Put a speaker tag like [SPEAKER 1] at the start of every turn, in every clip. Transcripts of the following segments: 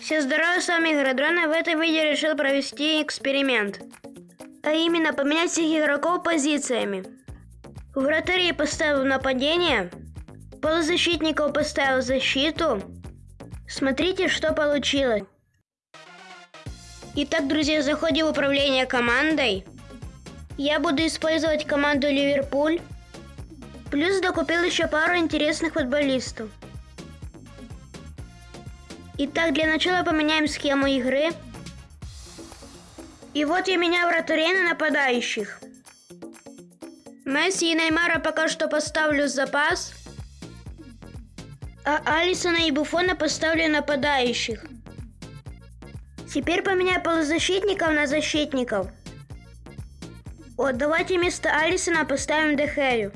[SPEAKER 1] Все здорово, с вами Игродрон, и в этом видео решил провести эксперимент. А именно поменять всех игроков позициями. В вратаре поставил нападение, полузащитников поставил защиту. Смотрите, что получилось. Итак, друзья, заходим в управление командой. Я буду использовать команду Ливерпуль. Плюс докупил еще пару интересных футболистов. Итак, для начала поменяем схему игры. И вот я меняю вратарей на нападающих. Месси и Неймара пока что поставлю в запас. А Алисона и Буфона поставлю нападающих. Теперь поменяю полузащитников на защитников. Вот, давайте вместо Алисона поставим Дехею.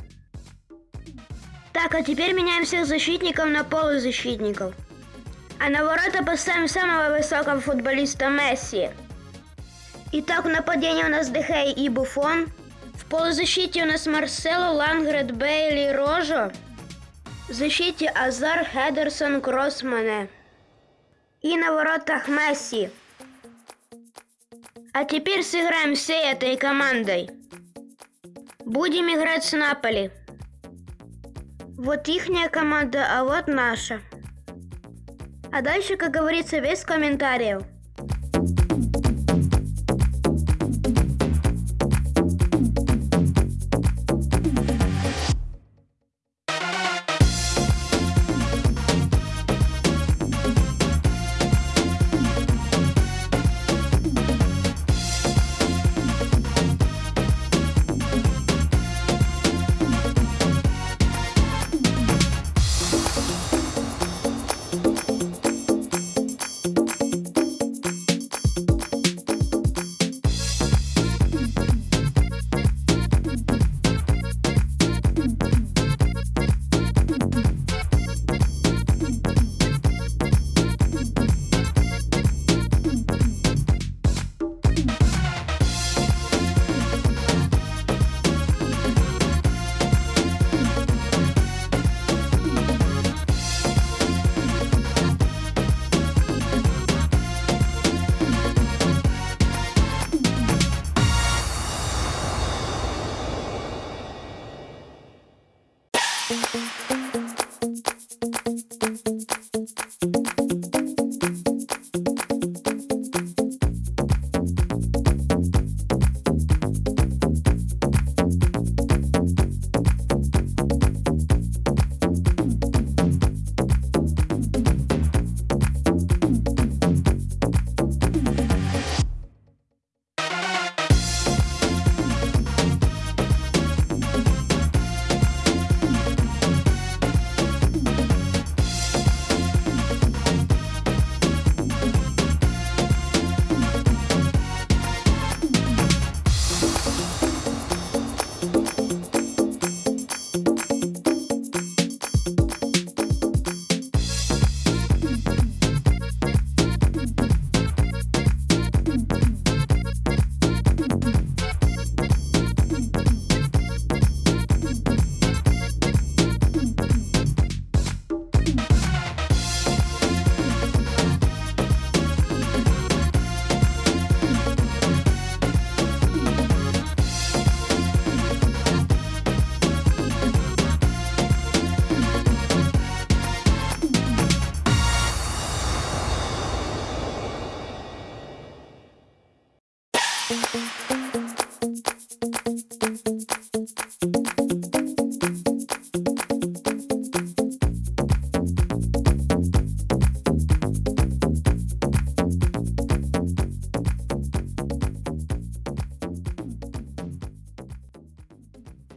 [SPEAKER 1] Так, а теперь меняем всех защитников на полузащитников. А на ворота поставим самого высокого футболиста Месси. Итак, в нападении у нас Дехей и Буфон. В полузащите у нас Марсело, Лангрет, Бейли, Рожо. В защите Азар, Хедерсон, Кроссмане. И на воротах Месси. А теперь сыграем всей этой командой. Будем играть с Наполи. Вот ихняя команда, а вот наша. А дальше, как говорится, без комментариев.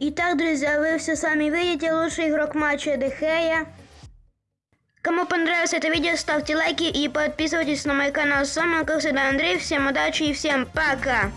[SPEAKER 1] Итак, друзья, вы все сами видите, лучший игрок матча Дехея. Кому понравилось это видео, ставьте лайки и подписывайтесь на мой канал. С вами, как всегда, Андрей. Всем удачи и всем пока!